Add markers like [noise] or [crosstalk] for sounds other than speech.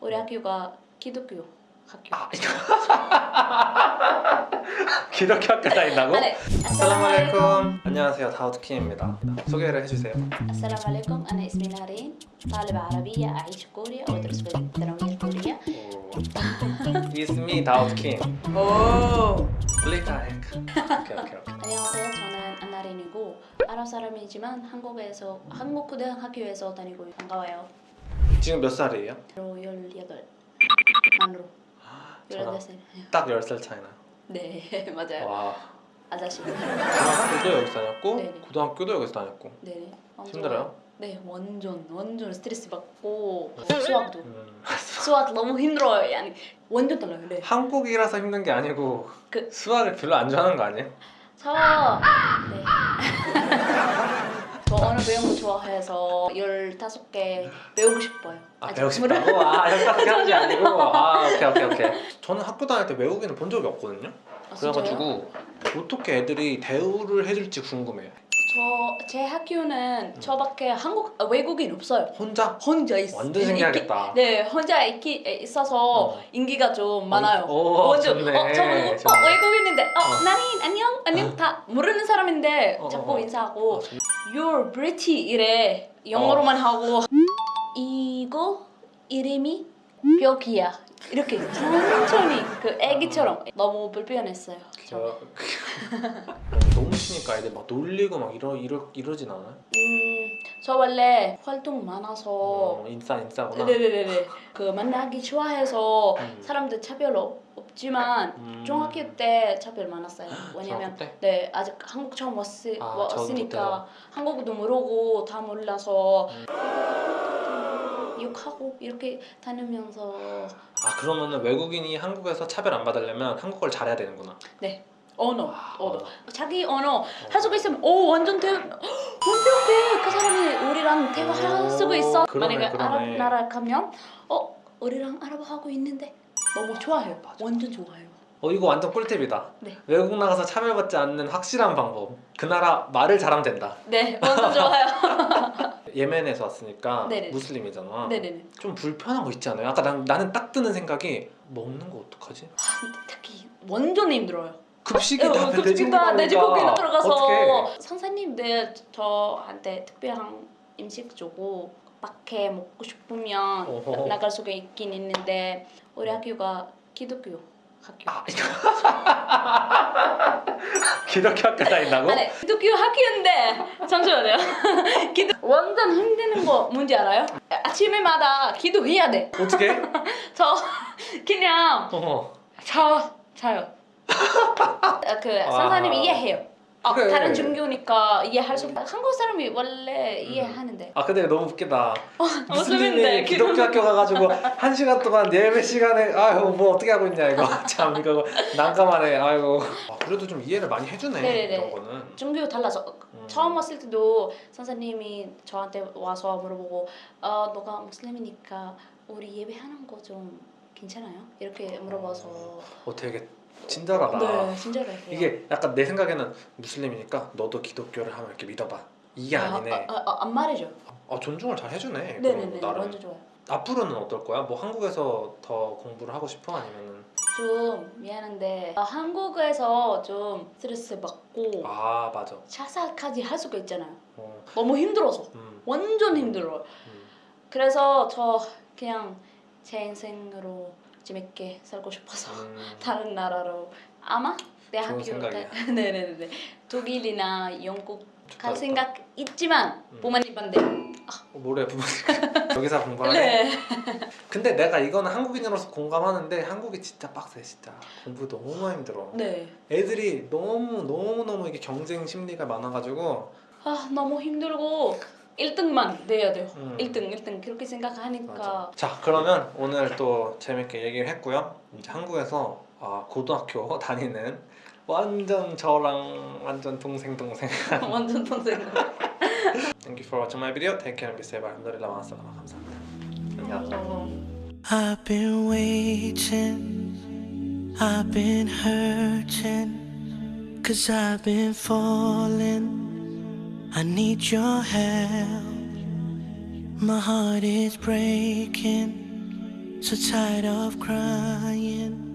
우리 학교가 기독교 학교. 아 [laughs] 이거 기독교 학교 다닌다고? 아, 네. 아살라말레이쿰 안녕하세요 다우드킴입니다 소개를 해주세요 السلام عليكم أنا اسمي نارين طالبة عربية أعيش في كوريا وأدرس في الثانوية الكورية 이스미 다우드킴 [laughs] 오. 플레이타이크 오케이 오케이 오케이 안녕하세요. 저는 안나린이고 아랍 사람이지만 한국에서 한국 고등학교에서 다니고 반가워요. 지금 몇 살이에요? 로18 만으로 저랑 18살. 딱 10살 차이나 네 [laughs] 맞아요. 와 아저씨. 중학교도 여기서 다녔고 네네. 고등학교도 여기서 다녔고 네. 완전- 힘들어요? 네 완전 완전 스트레스 받고 수학도 음. 수학 너무 힘들어요. 아니 완전 달라요. 네. 한국이라서 힘든 게 아니고 그- 수학을 별로 안 좋아하는 거 아니에요? 저 네. 저 언어 배우는 거 좋아해서 15개 배우고 싶어요. 아 배우고 싶다고? 아 열다섯 개 하는 게 아니고 아 오케이 오케이 오케이 저는 학교 다닐 때 외국인을 본 적이 없거든요 아, 진짜요? 그래가지고 어떻게 애들이 대우를 해줄지 궁금해요 저제 학교는 저밖에 한국 아, 외국인 없어요. 혼자? 혼자 있, 완전 있- 신기하겠다 있기- 네, 혼자 있기, 있어서 어. 인기가 좀 많아요. 오, 완전 좋네. 어, 저 보고 어. 외국인인데 어, 어. 나린 안녕 안녕 다 모르는 사람인데 어, 어, 자꾸 어. 인사하고 어, 좀- You're pretty 이래. 영어로만 하고. 이거 이름이 벽이야. 이렇게 천천히 그 애기처럼. 너무 불편했어요. 저 [laughs] 너무 치니까 애들 막 놀리고 막 이러 이러 이러진 않아요? 음, 저 원래 활동 많아서 어, 인싸 인싸구나. 네네네네 그 만나기 좋아해서 음. 사람들 차별 없, 없지만 음. 중학교 때 차별 많았어요. [gasps] 왜냐면? 네 아직 한국 처음 왔으, 아, 왔으니까. 한국어도 모르고 다 몰라서 음. 욕하고 이렇게 다니면서 아 그러면은 외국인이 한국에서 차별 안 받으려면 한국어를 잘해야 되는구나. 아, 언어 언어. 자기 언어 할 수가 있으면 오 완전 대 [gasps] 완벽해 그 사람이 우리랑 대화할 오, 수가 있어 그러네, 만약에 그러네. 아랍 나라 가면 어 우리랑 아랍어 하고 있는데 너무 좋아해요 맞아. 완전 좋아해요 어 이거 완전 꿀팁이다. 네. 외국 나가서 차별받지 않는 확실한 방법. 그 나라 말을 잘하면 된다. 네 완전 [laughs] 좋아요 예멘에서 왔으니까 네네. 무슬림이잖아. 네네네 좀 불편한 거 있지 않아요? 아까 난, 나는 딱 드는 생각이 먹는 거 어떡하지? 아, 특히 완전 힘들어요 급식이 어, 다 급식다 돼지고기가 돼지고기가 들어가서 어떡해? 선생님들 저한테 특별한 음식 주고 밖에 먹고 싶으면 어허. 나갈 수가 있긴 있는데 우리 학교가 기독교 학교 아 [laughs] 기독교 학교 다닌다고? 아니 기독교 학교인데 잠시만요 [laughs] 기도 완전 힘드는 거 뭔지 알아요? 아침에마다 기도해야 돼저 어떻게? [laughs] 그냥 어머 자 자요 아, 그 와. 선생님 이해해요. 아, 그래. 다른 종교니까 이해할 수 한국 사람이 원래 이해하는데. 아 근데 너무 웃기다. 무슬림인데 무슬림이 기독교 학교 가가지고 한 시간 동안 예배 시간에 아유 뭐 어떻게 하고 있냐 이거. [laughs] 참 이거 난감하네. 아이고 아, 그래도 좀 이해를 많이 해주네 네네네. 이런 거는. 종교 달라서. 음. 처음 왔을 때도 선생님이 저한테 와서 물어보고 어, 너가 무슬림이니까 우리 예배하는 거 좀 괜찮아요? 이렇게 물어봐서. 어 되게 친절하다. 네 친절해요. 이게 약간 내 생각에는 무슬림이니까 너도 기독교를 하면 이렇게 믿어봐. 이게 아, 니네. 아, 아, 아, 안 말해줘. 아, 존중을 잘 해주네 네네네 그럼 나름. 완전 좋아요. 앞으로는 어떨 거야? 뭐 한국에서 더 공부를 하고 싶어? 아니면은? 좀 미안한데 아, 한국에서 좀 스트레스 받고 아 맞아. 자살까지 할 수가 있잖아요. 어, 너무 힘들어서. 음, 완전 힘들어요. 음. 그래서 저 그냥 제 인생으로 재밌게 살고 싶어서 음. [laughs] 다른 나라로 아마 내 좋은 학교 생각이야. [laughs] 네네네 독일이나 영국 갈. 생각 있지만 음. 부모님 반대 어, 뭐래 부모님 [laughs] 여기서 공부하네 네 근데 내가 이거는 한국인으로서 공감하는데 한국이 진짜 빡세 진짜 공부 너무 힘들어 네. 애들이 너무 너무 너무 이게 경쟁 심리가 많아가지고 아 너무 힘들고 1등만 돼야 돼요 음. 1등 1등 그렇게 생각하니까 맞아. 자 그러면 오늘 또 재밌게 얘기를 했고요 이제 한국에서 아, 고등학교 다니는 완전 저랑 완전 동생 동생 완전 동생 Thank you for watching my video Take care and be safe 알함드릴라 마살라마 감사합니다 안녕 어. I've been waiting, I've been hurting, cause I've been falling. I need your help. My heart is breaking, so tired of crying.